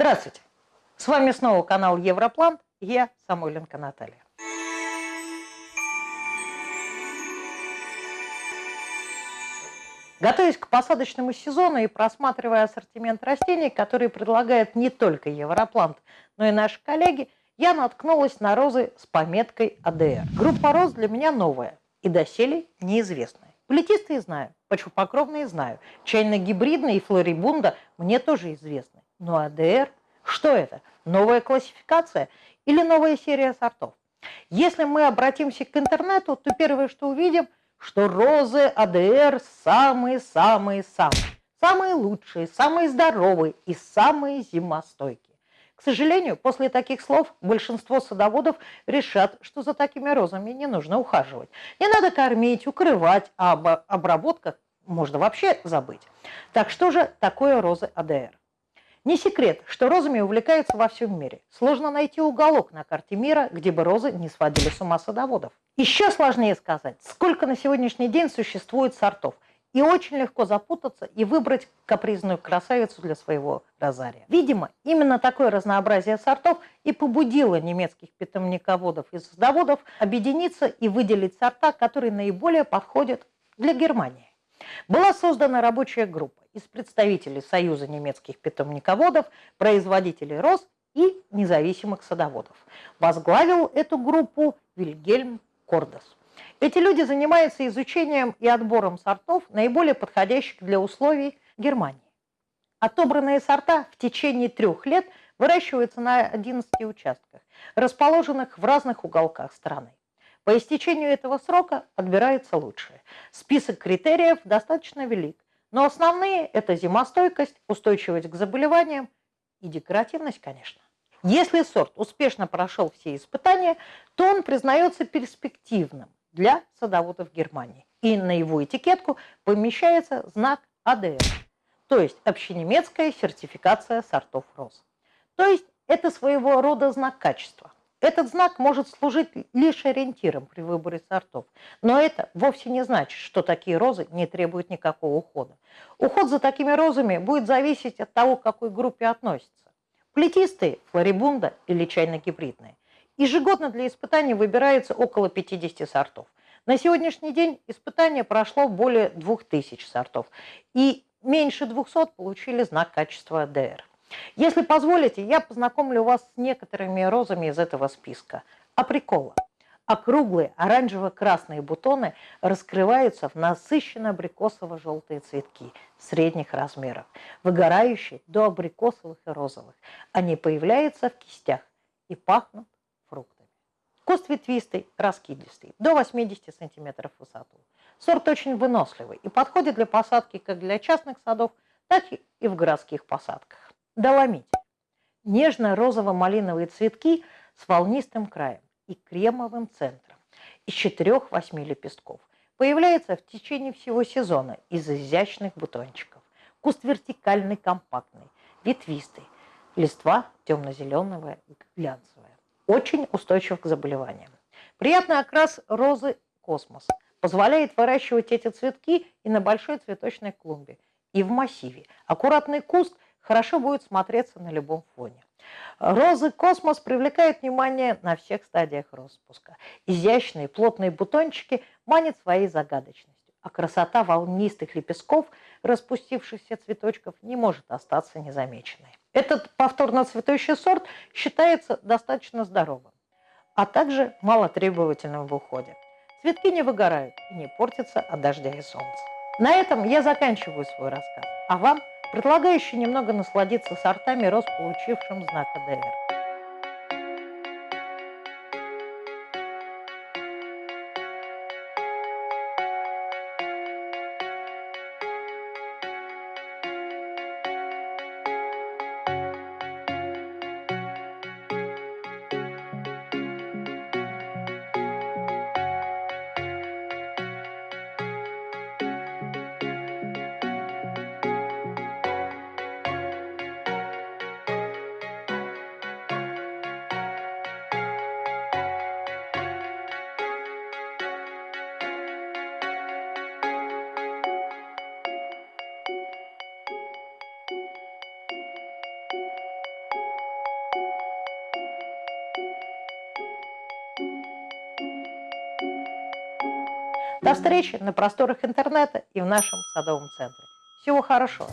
Здравствуйте! С вами снова канал Европлан, я Самойленко Наталья. Готовясь к посадочному сезону и просматривая ассортимент растений, которые предлагает не только Европлант, но и наши коллеги, я наткнулась на розы с пометкой АДР. Группа роз для меня новая и доселе неизвестная. Плетистые знаю, почвопокровные знаю, чайно-гибридные и флорибунда мне тоже известны. Но АДР, что это? Новая классификация или новая серия сортов? Если мы обратимся к интернету, то первое, что увидим, что розы АДР самые-самые-самые. Самые лучшие, самые здоровые и самые зимостойкие. К сожалению, после таких слов большинство садоводов решат, что за такими розами не нужно ухаживать. Не надо кормить, укрывать, а об обработках можно вообще забыть. Так что же такое розы АДР? Не секрет, что розами увлекаются во всем мире. Сложно найти уголок на карте мира, где бы розы не сводили с ума садоводов. Еще сложнее сказать, сколько на сегодняшний день существует сортов – и очень легко запутаться и выбрать капризную красавицу для своего розария. Видимо, именно такое разнообразие сортов и побудило немецких питомниководов и садоводов объединиться и выделить сорта, которые наиболее подходят для Германии. Была создана рабочая группа из представителей Союза немецких питомниководов, производителей роз и независимых садоводов. Возглавил эту группу Вильгельм Кордес. Эти люди занимаются изучением и отбором сортов, наиболее подходящих для условий Германии. Отобранные сорта в течение трех лет выращиваются на 11 участках, расположенных в разных уголках страны. По истечению этого срока отбираются лучшие. Список критериев достаточно велик, но основные – это зимостойкость, устойчивость к заболеваниям и декоративность, конечно. Если сорт успешно прошел все испытания, то он признается перспективным для садоводов Германии. И на его этикетку помещается знак АДР, то есть общенемецкая сертификация сортов роз. То есть это своего рода знак качества. Этот знак может служить лишь ориентиром при выборе сортов, но это вовсе не значит, что такие розы не требуют никакого ухода. Уход за такими розами будет зависеть от того, к какой группе относятся. Плетистые, флорибунда или чайно-гибридные. Ежегодно для испытаний выбирается около 50 сортов. На сегодняшний день испытание прошло более 2000 сортов, и меньше 200 получили знак качества ДР. Если позволите, я познакомлю вас с некоторыми розами из этого списка. Априкола. Округлые оранжево-красные бутоны раскрываются в насыщенно абрикосово-желтые цветки средних размеров, выгорающие до абрикосовых и розовых. Они появляются в кистях и пахнут Куст ветвистый, раскидистый, до 80 см в высоту. Сорт очень выносливый и подходит для посадки как для частных садов, так и в городских посадках. Доломить. Нежно-розово-малиновые цветки с волнистым краем и кремовым центром из 4-8 лепестков. Появляется в течение всего сезона из изящных бутончиков. Куст вертикальный, компактный, ветвистый. Листва темно-зеленого глянцевая очень устойчив к заболеваниям. Приятный окрас розы космос позволяет выращивать эти цветки и на большой цветочной клумбе, и в массиве. Аккуратный куст хорошо будет смотреться на любом фоне. Розы космос привлекают внимание на всех стадиях распуска. Изящные плотные бутончики манят своей загадочностью, а красота волнистых лепестков, распустившихся цветочков, не может остаться незамеченной. Этот повторно цветущий сорт считается достаточно здоровым, а также малотребовательным в уходе. Цветки не выгорают и не портятся от дождя и солнца. На этом я заканчиваю свой рассказ, а вам предлагаю еще немного насладиться сортами роз, получившим знак АДР. До встречи на просторах интернета и в нашем садовом центре. Всего хорошего!